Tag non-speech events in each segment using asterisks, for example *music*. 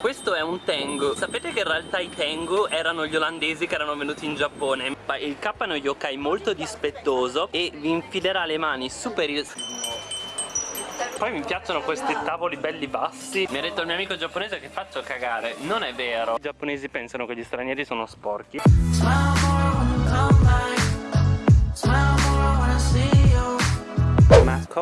Questo è un Tengu. Sapete che in realtà i Tengu erano gli olandesi che erano venuti in Giappone? Il K è uno yokai molto dispettoso E vi infilerà le mani super poi mi piacciono questi tavoli belli bassi. Mi ha detto il mio amico giapponese che faccio cagare. Non è vero. I giapponesi pensano che gli stranieri sono sporchi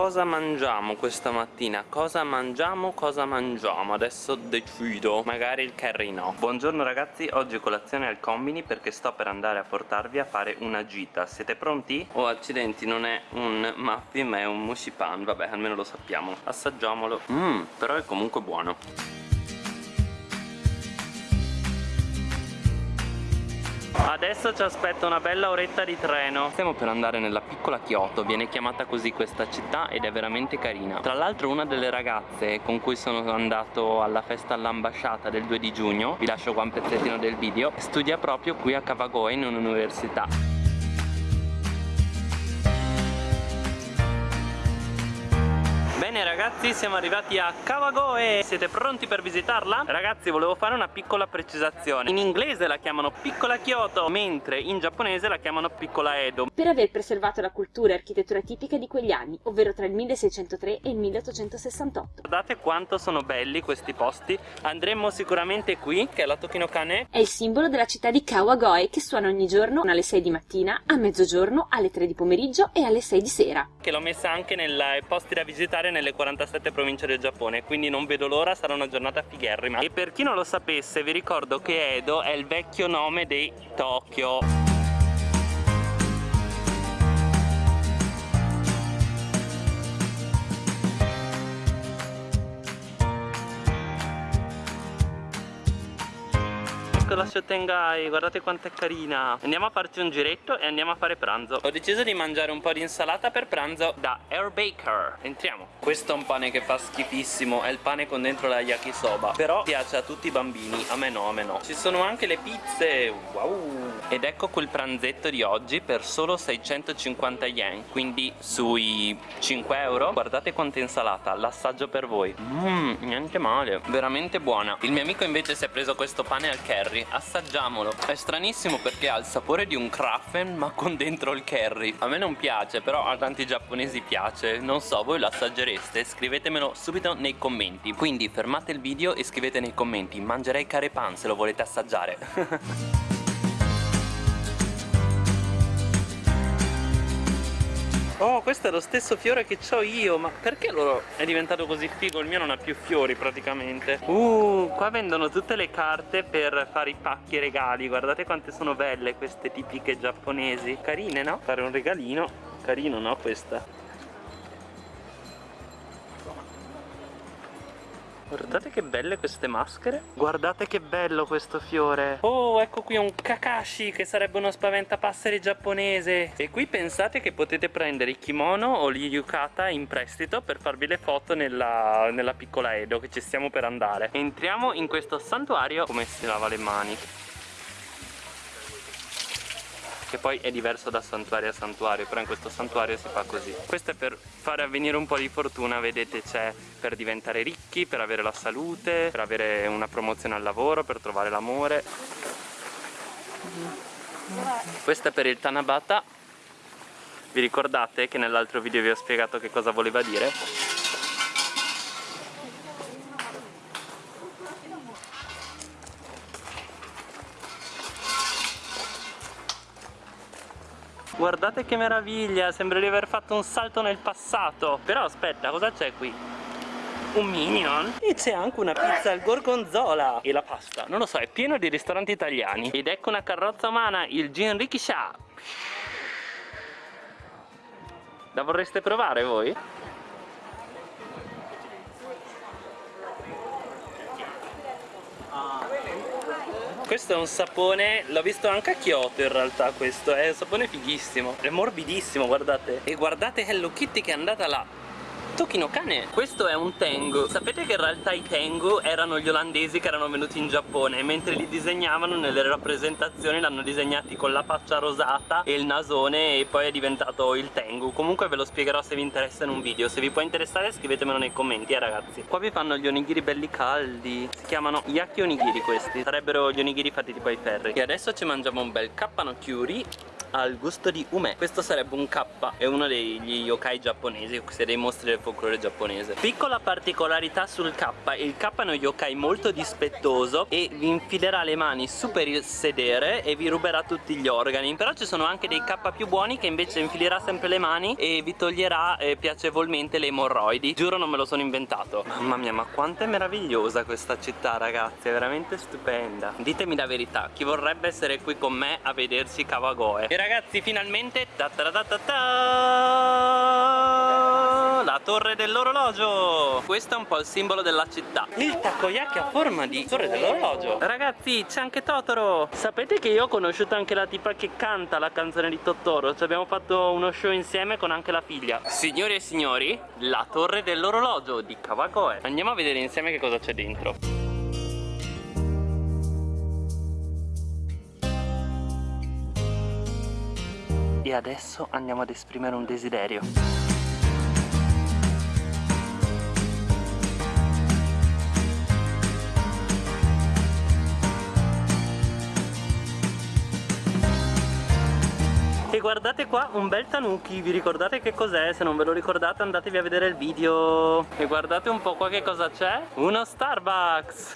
cosa mangiamo questa mattina? Cosa mangiamo? Cosa mangiamo? Adesso decido Magari il curry no Buongiorno ragazzi, oggi colazione al combini Perché sto per andare a portarvi a fare una gita Siete pronti? Oh accidenti, non è un muffin ma è un mushipan Vabbè, almeno lo sappiamo Assaggiamolo Mmm, però è comunque buono Adesso ci aspetta una bella oretta di treno. Stiamo per andare nella piccola Kyoto Viene chiamata così questa città ed è veramente carina. Tra l'altro una delle ragazze con cui sono andato alla festa all'ambasciata del 2 di giugno Vi lascio qua un pezzettino del video Studia proprio qui a Kawagoe in un'università Bene ragazzi siamo arrivati a Kawagoe Siete pronti per visitarla? Ragazzi volevo fare una piccola precisazione. In inglese la chiamano piccola Kyoto Mentre in giapponese la chiamano piccola Edo. Per aver preservato la cultura e architettura tipica di quegli anni Ovvero tra il 1603 e il 1868 Guardate quanto sono belli questi posti. Andremo sicuramente qui che è la Tokinokane È il simbolo della città di Kawagoe Che suona ogni giorno alle 6 di mattina A mezzogiorno, alle 3 di pomeriggio e alle 6 di sera. Che l'ho messa anche nei posti da visitare nelle 47 province del Giappone quindi non vedo l'ora, sarà una giornata figherrima. E per chi non lo sapesse vi ricordo che Edo è il vecchio nome di Tokyo Ecco la Shotengai, guardate quanto è carina. Andiamo a farci un giretto e andiamo a fare pranzo. Ho deciso di mangiare un po' di insalata per pranzo. Da Air Baker. Entriamo. Questo è un pane che fa schifissimo È il pane con dentro la yakisoba. Però piace a tutti i bambini A me no, a me no. Ci sono anche le pizze Wow. Ed ecco quel pranzetto di oggi per solo 650 yen Quindi sui 5 euro. Guardate quanta insalata L'assaggio per voi. Mmm, niente male Veramente buona. Il mio amico invece si è preso questo pane al curry Assaggiamolo. È stranissimo perché ha il sapore di un krafen ma con dentro il curry. A me non piace però a tanti giapponesi piace. Non so voi lo assaggereste? Scrivetemelo subito nei commenti. Quindi fermate il video e scrivete nei commenti. Mangerei carepan se lo volete assaggiare *laughs* Oh, questo è lo stesso fiore che ho io Ma perché loro è diventato così figo? Il mio non ha più fiori praticamente Uh, qua vendono tutte le carte per fare i pacchi regali Guardate quante sono belle queste tipiche giapponesi Carine, no? Fare un regalino Carino, no? Questa Guardate che belle queste maschere. Guardate che bello questo fiore. Oh ecco qui un Kakashi che sarebbe uno spaventapasseri giapponese. E qui pensate che potete prendere i kimono o gli yukata in prestito Per farvi le foto nella, nella piccola Edo che ci stiamo per andare. Entriamo in questo santuario Come si lava le mani che poi è diverso da santuario a santuario però in questo santuario si fa così. Questo è per fare avvenire un po' di fortuna vedete c'è per diventare ricchi per avere la salute per avere una promozione al lavoro per trovare l'amore. Questo è per il Tanabata. Vi ricordate che nell'altro video vi ho spiegato che cosa voleva dire? Guardate che meraviglia, sembra di aver fatto un salto nel passato. Però aspetta, cosa c'è qui? Un minion E c'è anche una pizza al gorgonzola. E la pasta, non lo so, è pieno di ristoranti italiani. Ed ecco una carrozza umana, il Jinrikisha La vorreste provare voi? Questo è un sapone, l'ho visto anche a Kyoto in realtà questo, è un sapone fighissimo È morbidissimo, guardate. E guardate Hello Kitty che è andata là Tocchino cane. Questo è un tengu. Sapete che in realtà i tengu erano gli olandesi che erano venuti in Giappone Mentre li disegnavano nelle rappresentazioni L'hanno disegnati con la faccia rosata e il nasone E poi è diventato il tengu. Comunque ve lo spiegherò se vi interessa in un video. Se vi può interessare scrivetemelo nei commenti eh ragazzi. Qua vi fanno gli onigiri belli caldi. Si chiamano yaki onigiri questi. Sarebbero gli onigiri fatti tipo ai ferri. E adesso ci mangiamo un bel kappano al gusto di ume Questo sarebbe un K È uno degli yokai giapponesi dei mostri del folklore giapponese. Piccola particolarità sul K Il K è uno yokai molto dispettoso E vi infilerà le mani su per il sedere E vi ruberà tutti gli organi. Però ci sono anche dei K più buoni Che invece infilerà sempre le mani E vi toglierà eh, piacevolmente le emorroidi. Giuro non me lo sono inventato. Mamma mia ma quanto è meravigliosa questa città ragazzi È veramente stupenda. Ditemi la verità Chi vorrebbe essere qui con me a vedersi Kawagoe? E ragazzi finalmente ta -ta -ta -ta La torre dell'orologio. Questo è un po' il simbolo della città. Il takoyaki a forma di torre dell'orologio. Ragazzi c'è anche Totoro. Sapete che io ho conosciuto anche la tipa che canta la canzone di Totoro? Ci abbiamo fatto uno show insieme con anche la figlia. Signori e signori La torre dell'orologio di Kawagoe. Andiamo a vedere insieme che cosa c'è dentro adesso andiamo ad esprimere un desiderio. E guardate qua un bel tanuki, vi ricordate che cos'è? Se non ve lo ricordate andatevi a vedere il video. E guardate un po' qua che cosa c'è. Uno Starbucks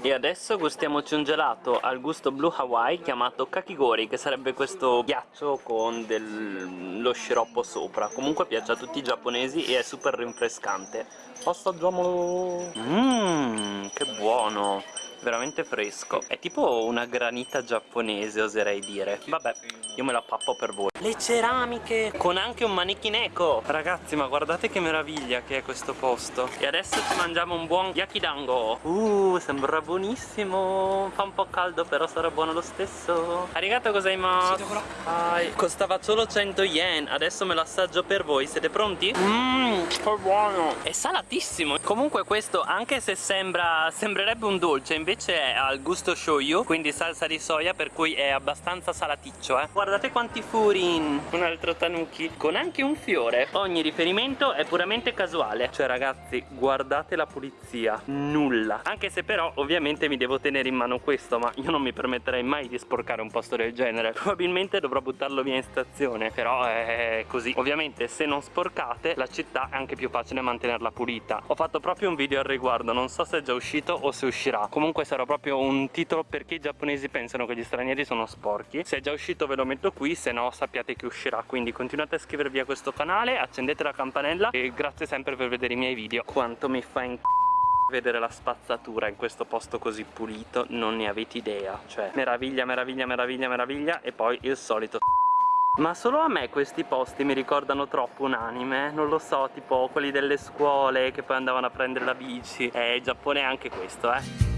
E adesso gustiamoci un gelato al gusto Blue Hawaii chiamato Kakigori Che sarebbe questo ghiaccio con dello sciroppo sopra. Comunque piace a tutti i giapponesi e è super rinfrescante. Assaggiamolo. Mmm, che buono. Veramente fresco. È tipo una granita giapponese oserei dire. Vabbè, io me la pappo per voi Le ceramiche. Con anche un manichin eco. Ragazzi ma guardate che meraviglia che è questo posto. E adesso ci mangiamo un buon yakidango Uh, sembra buonissimo. Fa un po' caldo però sarà buono lo stesso. Arigato gozaimasu Sì, Costava solo 100 yen. Adesso me lo assaggio per voi. Siete pronti? Mmm, che buono. È salatissimo. Comunque questo anche se sembra Sembrerebbe un dolce invece è al gusto shoyu Quindi salsa di soia per cui è abbastanza salaticcio eh. Guardate quanti furin Un altro tanuki Con anche un fiore. Ogni riferimento è puramente casuale. Cioè ragazzi guardate la pulizia. Nulla. Anche se però ovviamente mi devo tenere in mano questo Ma io non mi permetterei mai di sporcare un posto del genere. *laughs* Probabilmente dovrò buttarlo via in stazione Però è così. Ovviamente se non sporcate la città è anche più facile mantenerla pulita. Ho fatto proprio un video al riguardo Non so se è già uscito o se uscirà. Comunque sarà proprio un titolo perché i giapponesi pensano che gli stranieri sono sporchi. Se è già uscito ve lo metto qui Se no sappiate che uscirà Quindi continuate a iscrivervi a questo canale Accendete la campanella E grazie sempre per vedere i miei video. Quanto mi fa in vedere la spazzatura in questo posto così pulito non ne avete idea. Cioè meraviglia meraviglia meraviglia meraviglia e poi il solito ma solo a me questi posti mi ricordano troppo un anime Non lo so, tipo quelli delle scuole che poi andavano a prendere la bici. Eh, il Giappone è anche questo, eh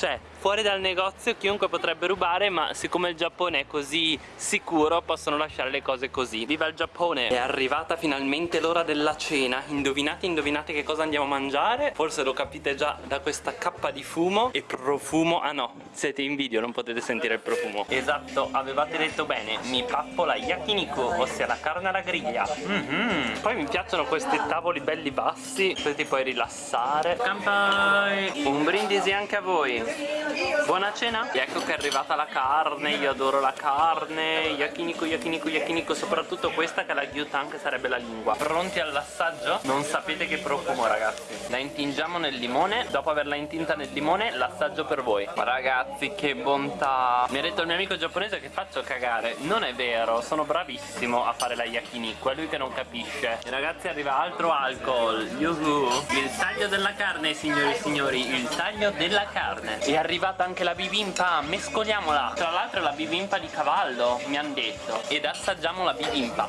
Cioè, fuori dal negozio chiunque potrebbe rubare ma siccome il Giappone è così sicuro possono lasciare le cose così. Viva il Giappone! È arrivata finalmente l'ora della cena. Indovinate, indovinate che cosa andiamo a mangiare? Forse lo capite già da questa cappa di fumo. E profumo? Ah no, siete in video, non potete sentire il profumo. Esatto, avevate detto bene. Mi pappo la yakiniku, ossia la carne alla griglia. Mm -hmm. Poi mi piacciono questi tavoli belli bassi Così ti puoi rilassare. Kampai! Un brindisi anche a voi Buona cena! E ecco che è arrivata la carne, io adoro la carne Yakiniku, yakiniku, yakiniku Soprattutto questa che è la gyutan che sarebbe la lingua. Pronti all'assaggio? Non sapete che profumo ragazzi. La intingiamo nel limone. Dopo averla intinta nel limone l'assaggio per voi. Ragazzi che bontà. Mi ha detto il mio amico giapponese che faccio cagare. Non è vero, sono bravissimo a fare la yakiniku È lui che non capisce. E ragazzi arriva altro alcol. Yuhu. Il taglio della carne signori e signori Il taglio della carne. E arriva arrivata anche la bibimpa, mescoliamola. Tra l'altro è la bibimpa di cavallo, mi hanno detto. Ed assaggiamo la bibimpa.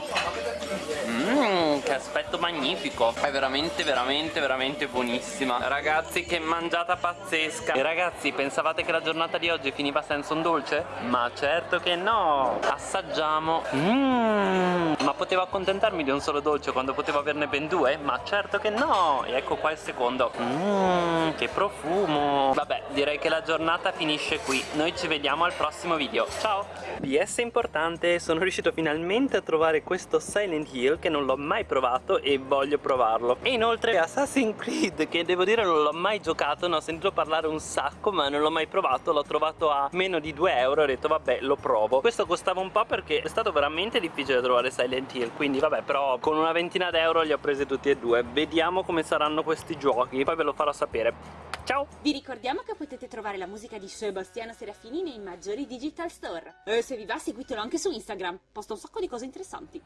Mmm, che aspetto magnifico. È veramente, veramente, veramente buonissima. Ragazzi, che mangiata pazzesca. E ragazzi, pensavate che la giornata di oggi finiva senza un dolce? Ma certo che no. Assaggiamo. Mmm, potevo accontentarmi di un solo dolce quando potevo averne ben due? Ma certo che no. E ecco qua il secondo. Mmm, che profumo. Vabbè, direi che la giornata finisce qui. Noi ci vediamo al prossimo video. Ciao! PS importante, sono riuscito finalmente a trovare questo Silent Hill che non l'ho mai provato e voglio provarlo. E inoltre Assassin's Creed che devo dire non l'ho mai giocato, ne ho sentito parlare un sacco ma non l'ho mai provato, l'ho trovato a meno di 2 euro e ho detto vabbè lo provo. Questo costava un po' perché è stato veramente difficile trovare Silent quindi vabbè però con una ventina d'euro li ho presi tutti e due. Vediamo come saranno questi giochi, poi ve lo farò sapere. Ciao! Vi ricordiamo che potete trovare la musica di Sebastiano Serafini nei maggiori digital store. E se vi va seguitelo anche su Instagram, posta un sacco di cose interessanti.